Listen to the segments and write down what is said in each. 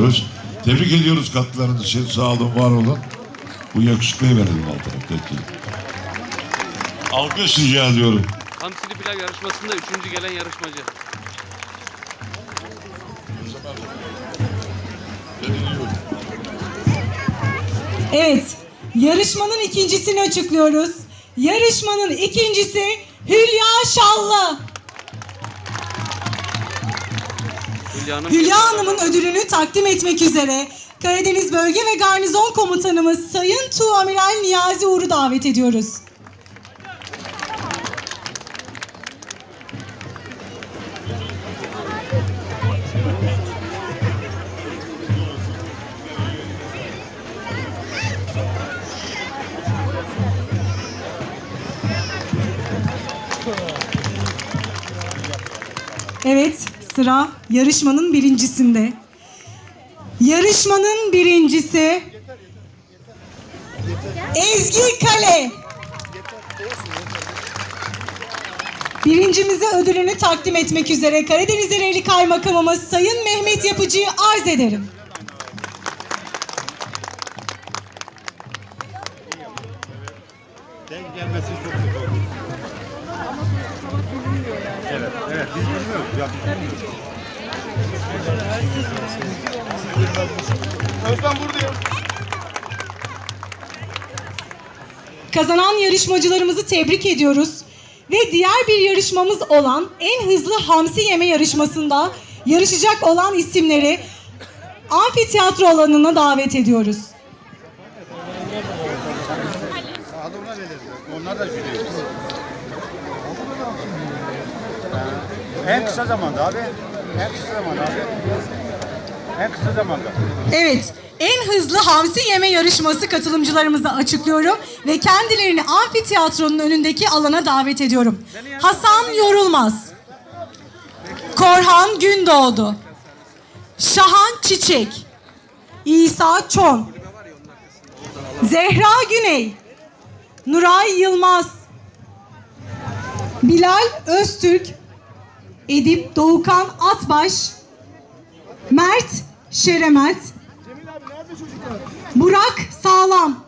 yapıyoruz. Tebrik ediyoruz katkılarınız için. Sağ olun, var olun. Bu yakışıklıya verelim altına. Peki. Alkış rica ediyorum. Hamsili pilav yarışmasında üçüncü gelen yarışmacı. Evet, yarışmanın ikincisini açıklıyoruz. Yarışmanın ikincisi Hülya Şallı. Hülya'nın Hülya Hanım'ın ödülünü takdim etmek üzere Karadeniz Bölge ve Garnizon Komutanımız Sayın Tuğamiral Niyazi Uğur'u davet ediyoruz. Sıra yarışmanın birincisinde. Yarışmanın birincisi Ezgi Kale. Birincimize ödülünü takdim etmek üzere Karadeniz Ereğli Kaymakamımız Sayın Mehmet Yapıcı'yı arz ederim. Denk gelmesi çok oldu. Evet, evet. Biz bilmiyoruz. Ya biz bilmiyoruz. Özlem buradayım. Kazanan yarışmacılarımızı tebrik ediyoruz. Ve diğer bir yarışmamız olan en hızlı hamsi yeme yarışmasında yarışacak olan isimleri amfiteyatro alanına davet ediyoruz. Onlar da jüri. En kısa zamanda abi. En kısa zamanda abi. En kısa zamanda. Evet, en hızlı hamsi yeme yarışması katılımcılarımızı açıklıyorum ve kendilerini amfiteyatronun önündeki alana davet ediyorum. Hasan Yorulmaz, Korhan Gündoğdu, Şahan Çiçek, İsa Çon, Zehra Güney, Nuray Yılmaz, Bilal Öztürk, Edip Doğukan Atbaş, Mert Şeremet, Burak Sağlam,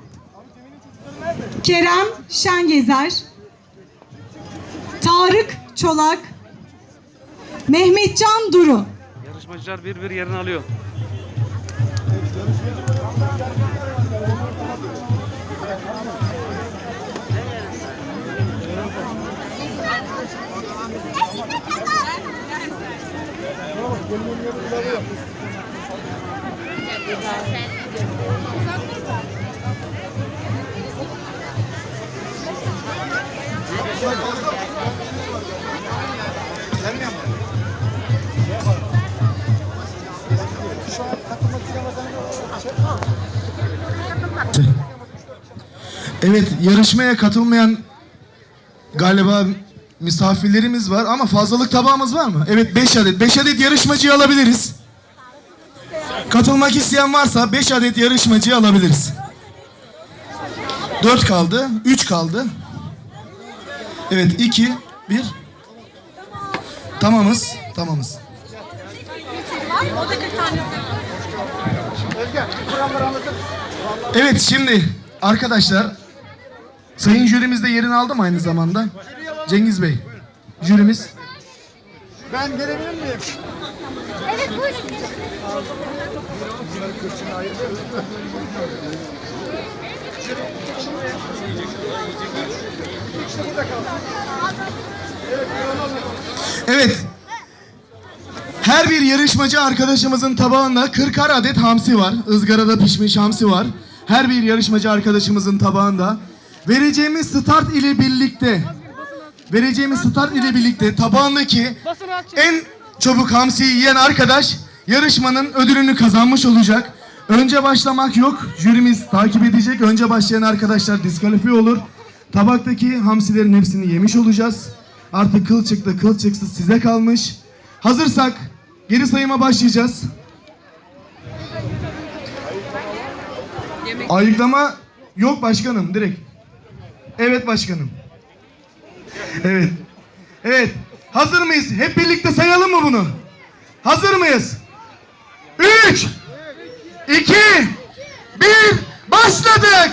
Kerem Şengezer, Tarık Çolak, Mehmetcan Duru. yarışmacılar bir bir yerini alıyor. Evet, yarışmaya katılmayan galiba misafirlerimiz var ama fazlalık tabağımız var mı? Evet, 5 adet. 5 adet yarışmacıyı alabiliriz. Katılmak isteyen varsa 5 adet yarışmacıyı alabiliriz. 4 kaldı, 3 kaldı. Evet, 2, 1. Tamamız, tamamız. Evet, şimdi arkadaşlar Sayın jürimiz de yerini aldı mı aynı zamanda? Cengiz Bey, jürimiz. Ben gelebilir miyim? Evet buyurun. Evet. Her bir yarışmacı arkadaşımızın tabağında 40 adet hamsi var. ızgarada pişmiş hamsi var. Her bir yarışmacı arkadaşımızın tabağında. Vereceğimiz start ile birlikte vereceğimiz start ile birlikte tabağındaki en çabuk hamsiyi yiyen arkadaş yarışmanın ödülünü kazanmış olacak. Önce başlamak yok. Jürimiz takip edecek. Önce başlayan arkadaşlar diskalifiye olur. Tabaktaki hamsilerin hepsini yemiş olacağız. Artık kıl çıktı, kıl çıksız size kalmış. Hazırsak geri sayıma başlayacağız. Ayıklama yok başkanım direkt. Evet başkanım. Evet. Evet. Hazır mıyız? Hep birlikte sayalım mı bunu? Hazır mıyız? Üç, 2, 1, başladık.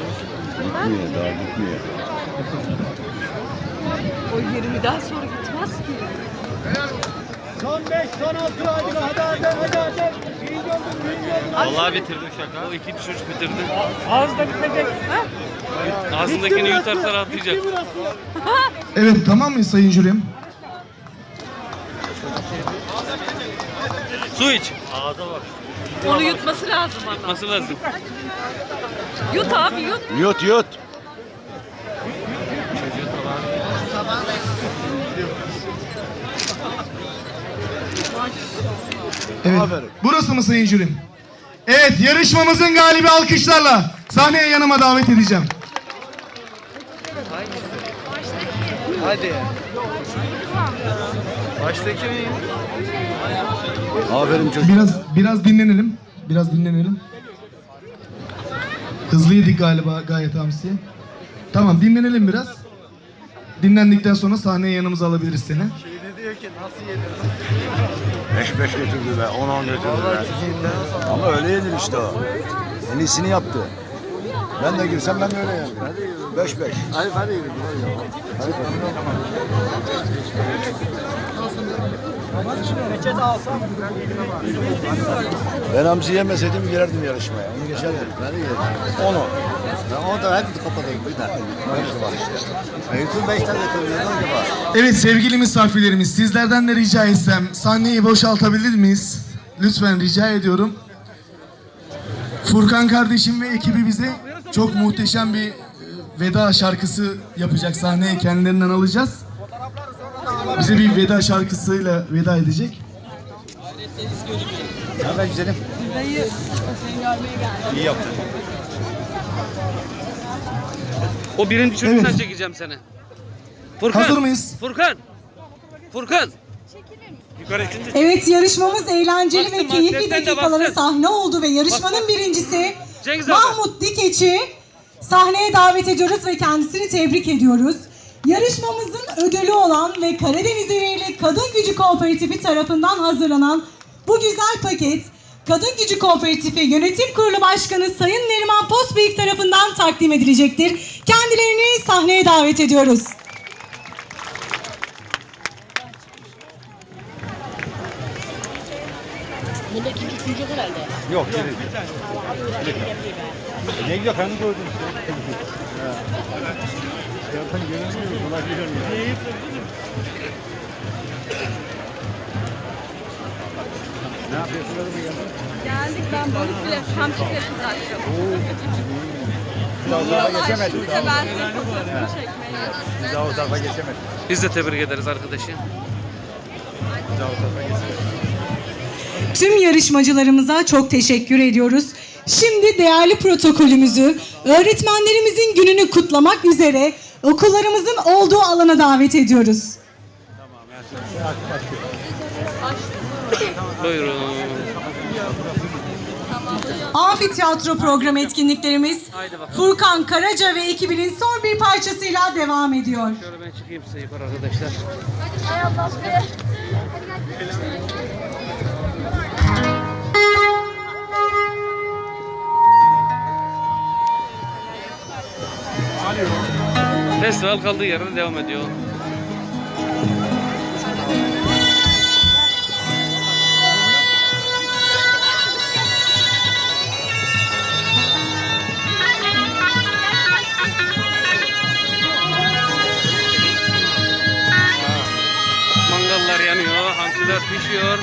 O 20'den sonra gitmez ki. Son 5, son 6 hadi hadi hadi hadi hadi. Vallahi bitirdi uşak. O ikinci çocuk bitirdi. Ağzı da bitecek. Ağzındakini yutarsa rahatlayacak. Evet tamam mıyız sayın jürim? Su iç. Onu yutması lazım ama. Nasıl lazım? Yut abi yut. Yut yut. Evet. Burası mı sayın jürim? Evet yarışmamızın galibi alkışlarla sahneye yanıma davet edeceğim. Aferin çocuk. Biraz biraz dinlenelim. Biraz dinlenelim. Hızlı yedik galiba gayet hamsi. Tamam dinlenelim biraz. Dinlendikten sonra sahneye yanımıza alabiliriz seni. Beş beş götürdü be, on on götürdü be. Ama öyle yenir işte o. En iyisini yaptı. Ben de girsem ben de öyle yendim. Beş beş. Hadi hadi yürü. Ben hamsi yemeseydim girerdim yarışmaya. Onu geçerdim. Ben de girerdim. Onu. O da hep kapatayım. Bir dakika. Beş var işte. Bütün beş tane götürüyor. Evet sevgili misafirlerimiz sizlerden de rica etsem sahneyi boşaltabilir miyiz? Lütfen rica ediyorum. Furkan kardeşim ve ekibi bize çok muhteşem bir e, veda şarkısı yapacak sahneye kendilerinden alacağız. Bize bir veda şarkısıyla veda edecek. Haber güzelim. İyi yaptın. O birinci çocuktan Evet. çekeceğim seni. Furkan. Hazır mıyız? Furkan. Furkan. Evet yarışmamız eğlenceli Baksın, ve keyifli dakikalara sahne oldu ve yarışmanın birincisi Cengiz abi. Mahmut Dikeç'i sahneye davet ediyoruz ve kendisini tebrik ediyoruz. Yarışmamızın ödülü olan ve Karadeniz İreli Kadın Gücü Kooperatifi tarafından hazırlanan bu güzel paket Kadın Gücü Kooperatifi Yönetim Kurulu Başkanı Sayın Neriman Postbeyik tarafından takdim edilecektir. Kendilerini sahneye davet ediyoruz. Yok geri. Ne güzel kendi gördün Zaten görünmüyor. Kolay görünmüyor. Ne yapıyorsun oğlum ya? Geldik ben balık bile hamsi bile kızartacağım. Daha o tarafa geçemedik. İşte ben senin fotoğrafını çekmeye. Daha o tarafa geçemedik. Biz de tebrik ederiz arkadaşı. Daha o tarafa geçemedik. Tüm yarışmacılarımıza çok teşekkür ediyoruz. Şimdi değerli protokolümüzü öğretmenlerimizin gününü kutlamak üzere okullarımızın olduğu alana davet ediyoruz. Buyurun. Amfiteyatro program etkinliklerimiz. Furkan Karaca ve ekibinin son bir parçasıyla devam ediyor. Şöyle ben çıkayım size yukarı arkadaşlar. Hadi. Festival kaldığı yerde devam ediyor. Mangallar yanıyor, hamsiler pişiyor.